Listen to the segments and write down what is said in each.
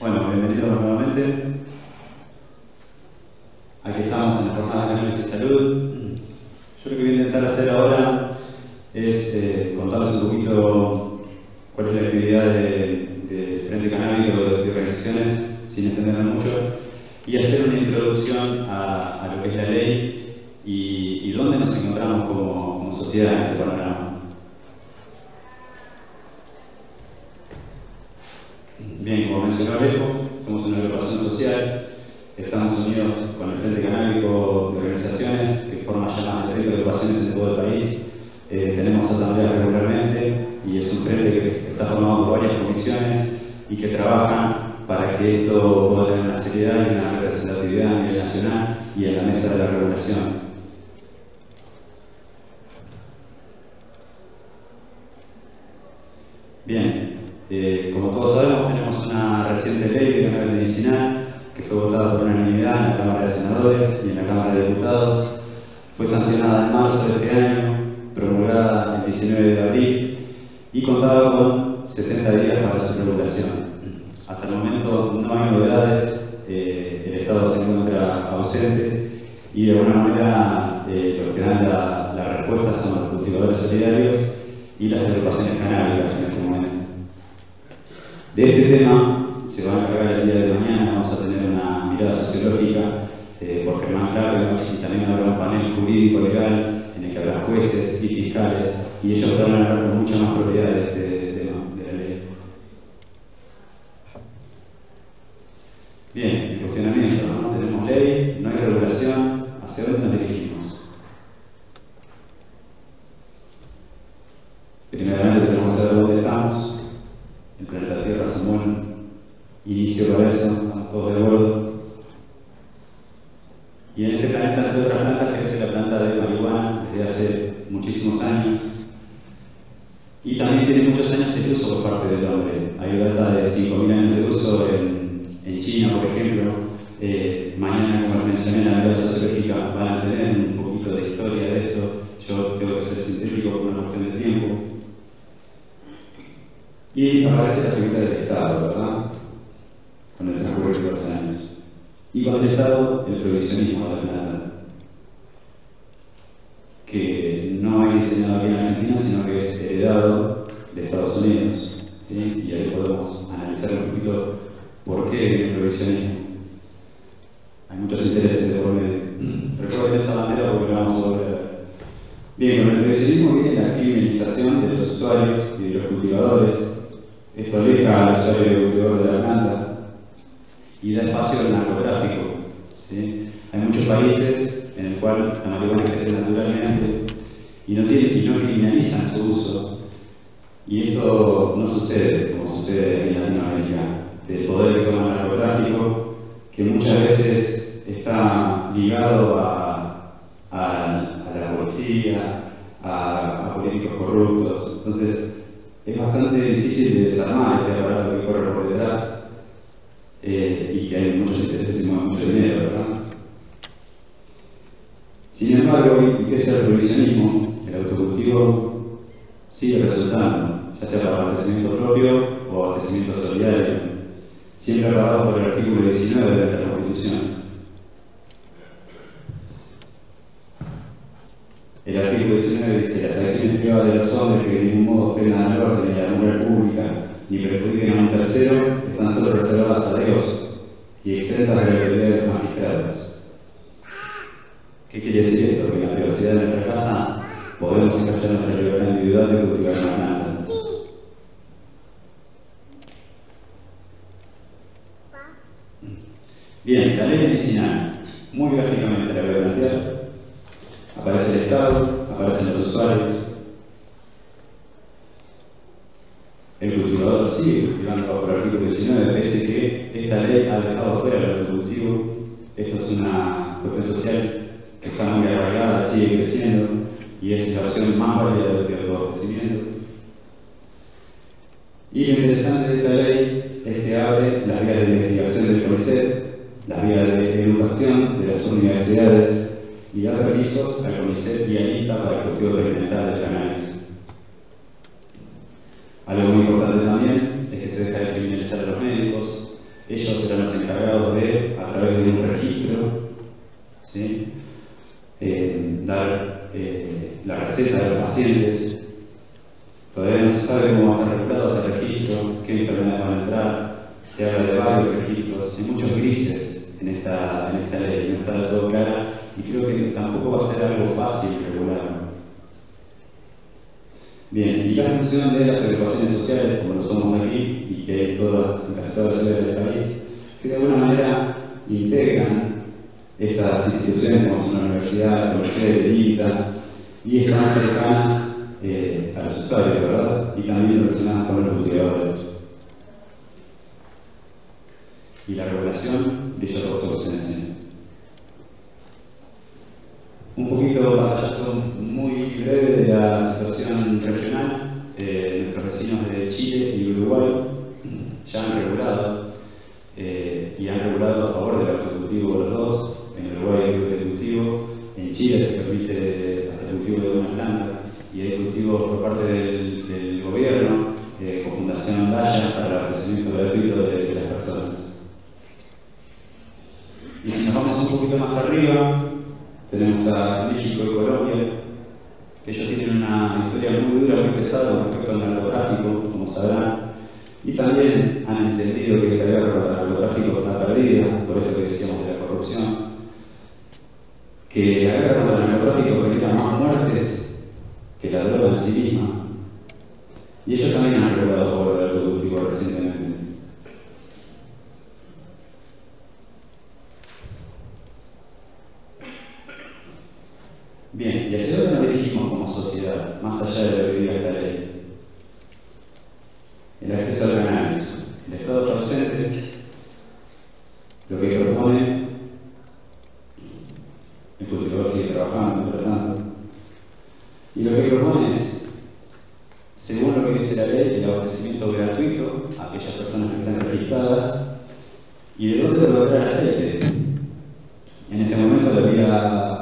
Bueno, bienvenidos nuevamente. Aquí estamos en la jornada de análisis de salud. Yo lo que voy a intentar hacer ahora es eh, contarles un poquito cuál es la actividad del de Frente Canábico de, organizaciones, sin extenderme mucho, y hacer una introducción a, lo que es la ley y, dónde nos encontramos como, como sociedad en este panorama. Mencionó Alejo, somos una agrupación social, estamos unidos con el Frente Canábico de Organizaciones, que forma ya más de 30 agrupaciones en todo el país. Eh, tenemos asambleas regularmente y es un frente que está formado por varias comisiones y que trabajan para que esto pueda tener una seriedad y una representatividad a nivel nacional y en la mesa de la regulación. Bien, eh, como todos sabemos, tenemos una reciente ley de cannabis medicinal que fue votada por unanimidad en la Cámara de Senadores y en la Cámara de Diputados. Fue sancionada en marzo de este año, promulgada el 19 de abril y contaba con 60 días para su regulación. Hasta el momento no hay novedades, eh, el Estado se encuentra ausente y de alguna manera eh, lo que dan la, la respuesta son los cultivadores solidarios y las agrupaciones canábicas en este momento. De este tema se va a encargar el día de mañana, vamos a tener una mirada sociológica eh, por Germán Clave y también habrá un panel jurídico legal en el que habrá jueces y fiscales y ellos van a hablar con mucha más propiedad de este tema, de la ley. Bien, el cuestionamiento, ¿no? Tenemos ley, no hay regulación, ¿hacia dónde nos dirigimos? Primeramente tenemos que saber dónde estamos, el planeta Tierra es un buen estamos todos de acuerdo. Y en este planeta, entre otras plantas, crece la planta de marihuana desde hace muchísimos años. Y también tiene muchos años el uso por parte del hombre. Hay data de 5.000 años de uso en, en China, por ejemplo. Eh, mañana, como mencioné en la vida sociológica, van a tener un poquito de historia de esto. Yo tengo que ser sintético por una cuestión de tiempo. Y aparece la figura del Estado, ¿verdad? Con el transcurso de los años. Y con el provisionismo de la que no hay diseñado aquí en Argentina, sino que es heredado de Estados Unidos. ¿sí? Y ahí podemos analizar un poquito por qué el provisionismo. Hay muchos intereses de por medio. Recuerden esa bandera porque la vamos a volver a ver. Bien, con el provisionismo viene la criminalización de los usuarios y de los cultivadores. Esto aleja al usuario y al cultivador de la planta y da espacio al narcotráfico. ¿sí? Hay muchos países en el cual la marihuana crece naturalmente y no, tiene, y no criminalizan su uso. Y esto no sucede como sucede en Latinoamérica, del poder que toma el narcotráfico, que muchas veces está ligado a, a, la policía, a, a, políticos corruptos. Entonces, es bastante difícil de desarmar este aparato que corre por detrás eh, y que hay muchos intereses y mucho dinero, ¿verdad? Sin embargo, y pese al provisionismo, el autocultivo sigue resultando, ya sea para abastecimiento propio o abastecimiento solidario, siempre avalado por el artículo 19 de nuestra Constitución. El artículo 19 dice las acciones privadas de los hombres que de ningún modo ofendan al orden y la moral pública ni perjudiquen a un tercero están solo reservadas a Dios y exentas de la autoridad de los magistrados. ¿Qué quiere decir esto? Que en la privacidad de nuestra casa podemos ejercer nuestra libertad individual de cultivar una planta. Bien, la ley medicinal, muy gráficamente la voy a plantear. Aparece el Estado, aparecen los usuarios. El cultivador sigue artículo 19, pese que esta ley ha dejado fuera el autocultivo. Esto es una cuestión social que está muy arraigada, sigue creciendo y es la versión más válida del autoabastecimiento. Y lo interesante de esta ley es que abre las vías de investigación del CONICET, las vías de educación de las universidades y da permisos al CONICET y al INTA para el cultivo experimental del cannabis. Algo muy importante también se deja de criminalizar a los médicos, Ellos serán los encargados de, a través de un registro, eh, dar eh, la receta de los pacientes. Todavía no se sabe cómo va a estar regulado este registro, qué enfermedades van a entrar, se habla de varios registros, hay muchos grises en esta, en esta ley, no está todo clara y creo que tampoco va a ser algo fácil regularlo. Bien, y la función de las agrupaciones sociales, como lo somos aquí, y que todas, en casi todas las ciudades del país, que de alguna manera integran estas instituciones como son la universidad, la universidad de Lita, y están cercanas eh, a los usuarios, ¿verdad? Y también relacionadas con los cultivadores. Y la regulación de ellos se Un poquito pantallazo muy breve de la situación regional. Eh, nuestros vecinos de Chile y Uruguay ya han regulado eh, y han regulado a favor del autocultivo los dos. En Uruguay hay de cultivo, en Chile se permite el cultivo de una planta y hay cultivos por parte del, gobierno eh, con Fundación Daya para el abastecimiento gratuito de, las personas. Y si nos vamos un poquito más arriba, México y Colombia, que ellos tienen una historia muy dura, muy pesada respecto al narcotráfico, como sabrán, y también han entendido que esta guerra contra el narcotráfico está perdida, por esto que decíamos de la corrupción, que la guerra contra el narcotráfico genera más muertes que la droga en sí misma. Y ellos también han a favor del autocultivo recientemente. Bien, ¿y hacia dónde nos dirigimos como sociedad, más allá de lo que diga esta ley? El acceso al cannabis. El Estado está ausente, lo que propone, el cultivador sigue trabajando, por tanto, y lo que propone es, según lo que dice la ley, el abastecimiento gratuito a aquellas personas que están registradas, y de dónde lograr el aceite. En este momento la vía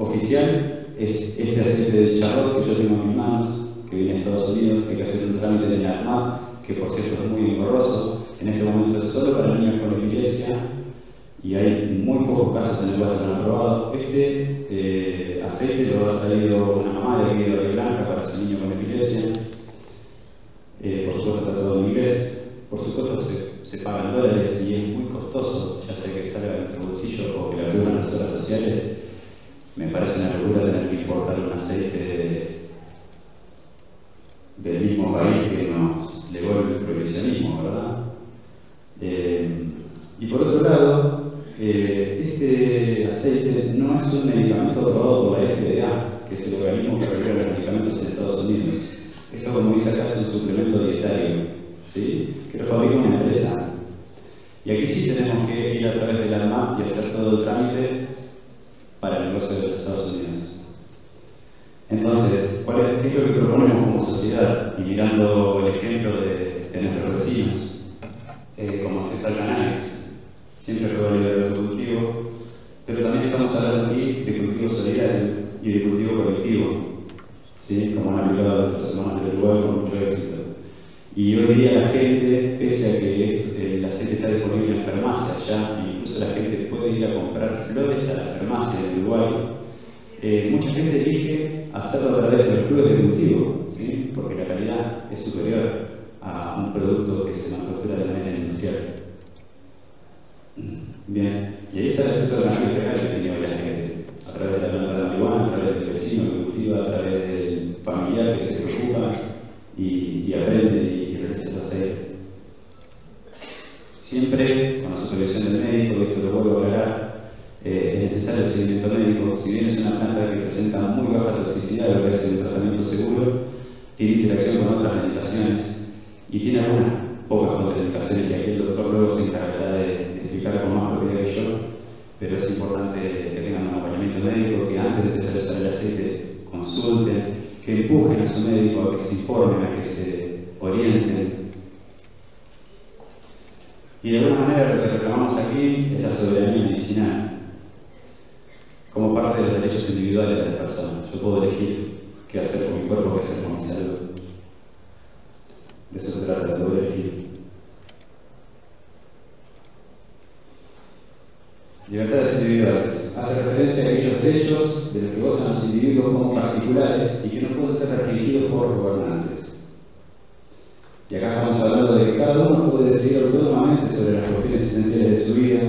oficial es este aceite de charrot que yo tengo en mis manos, que viene de Estados Unidos, que hay que hacer un trámite en la ARMAT, que por cierto es muy engorroso. En este momento es solo para niños con epilepsia y hay muy pocos casos en el cual se han aprobado. Este eh, aceite lo ha traído una mamá de aquí de Blanca para su niño con epilepsia. Eh, por supuesto está todo en inglés. Por supuesto se, se pagan dólares y es muy costoso, ya sea que salga de nuestro bolsillo o que la las obras sociales. Me parece una locura tener que importar un aceite del mismo país que nos legó el prohibicionismo, ¿verdad? Eh, y por otro lado, eh, este aceite no es un medicamento aprobado por la FDA, que es el organismo que regula los medicamentos en Estados Unidos. Esto, como dice acá, es un suplemento dietario, ¿sí? que lo fabrica una empresa. Y aquí sí tenemos que ir a través del ANMAP y hacer todo el trámite para el negocio de los Estados Unidos. Entonces, ¿cuál es, ¿qué es lo que proponemos como sociedad? Y mirando el ejemplo de, nuestros vecinos, eh, como acceso al cannabis. Siempre fue válido el autocultivo, pero también estamos hablando aquí de cultivo solidario y de cultivo colectivo, ¿sí? como han aplicado nuestros hermanos del Uruguay con mucho éxito. Y hoy día la gente, pese a que el aceite está disponible en farmacias ya, incluso la gente puede ir a comprar flores a la farmacia de Uruguay, eh, mucha gente elige hacerlo a través de los clubes de cultivo, ¿sí? porque la calidad es superior a un producto que se manufactura de manera industrial. Bien, y ahí está el acceso a la legal que hoy la gente, a través de la planta de marihuana, a través del vecino que cultiva, a través del familiar que se preocupa y, aprende Siempre con la supervisión del médico, esto lo vuelvo a aclarar, eh, es necesario el seguimiento médico. Si bien es una planta que presenta muy baja toxicidad, lo que hace un tratamiento seguro, tiene interacción con otras medicaciones y tiene algunas pocas contraindicaciones que aquí el doctor luego se encargará de, explicar con más propiedad que yo, pero es importante que tengan un acompañamiento médico, que antes de desarrollar el aceite consulten, que empujen a su médico que se informen, a que se orienten. Y de alguna manera lo que reclamamos aquí es la soberanía medicinal como parte de los derechos individuales de las personas. Yo puedo elegir qué hacer con mi cuerpo, qué hacer con mi salud. De eso se trata, poder elegir. Libertades individuales. Hace referencia a aquellos derechos de los que gozan los individuos como particulares y que no pueden ser restringidos por gobernantes. Y acá estamos hablando de que cada uno puede decidir autónomamente sobre las cuestiones esenciales de su vida.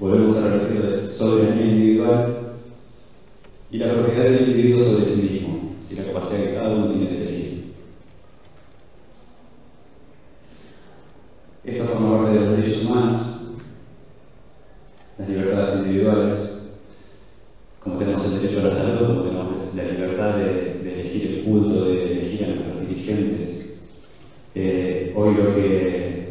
Volvemos a repetir la soberanía individual y la propiedad del individuo sobre sí mismo, y la capacidad que cada uno tiene de elegir. Esto forma parte de los derechos humanos, las libertades individuales, como tenemos el derecho a la salud, como tenemos la libertad de, elegir el culto, de elegir a nuestros dirigentes. Eh, hoy lo que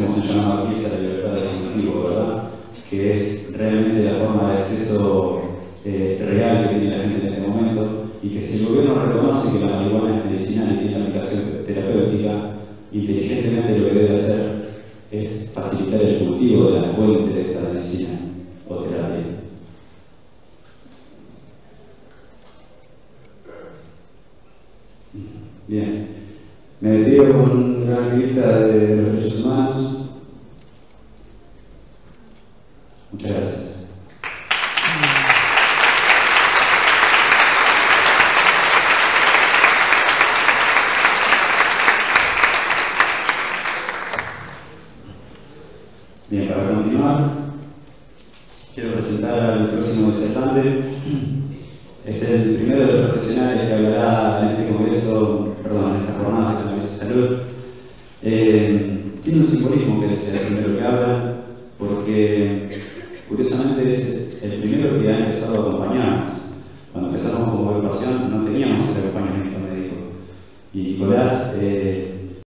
hacemos un a la libertad de ejecutivo, ¿verdad? Que es realmente la forma de acceso eh, real que tiene la gente en este momento y que si el gobierno reconoce que la marihuana es medicinal y tiene aplicación terapéutica, inteligentemente lo que debe hacer es facilitar el cultivo de la fuente de esta medicina o terapia. Bien, me despido con una activista de los derechos humanos. Muchas gracias. Bien, para continuar, quiero presentar al Es el primero de los profesionales que hablará en este congreso, perdón, en esta jornada de la Mesa de Salud. Eh, tiene un simbolismo que es el primero que habla, porque curiosamente es el primero que ha empezado a acompañarnos. Cuando empezamos como agrupación no teníamos el acompañamiento médico. Y Nicolás eh,